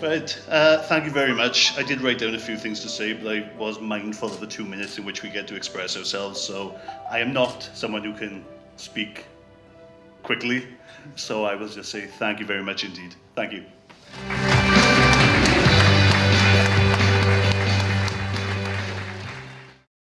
Right, uh, thank you very much. I did write down a few things to say, but I was mindful of the two minutes in which we get to express ourselves, so I am not someone who can speak quickly, so I will just say thank you very much indeed. Thank you.